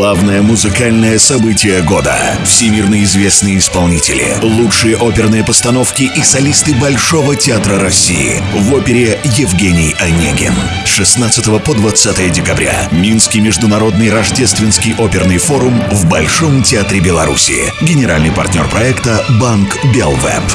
Главное музыкальное событие года. Всемирно известные исполнители, лучшие оперные постановки и солисты Большого театра России в опере Евгений Онегин. 16 по 20 декабря. Минский международный рождественский оперный форум в Большом театре Беларуси. Генеральный партнер проекта Банк Белвеб.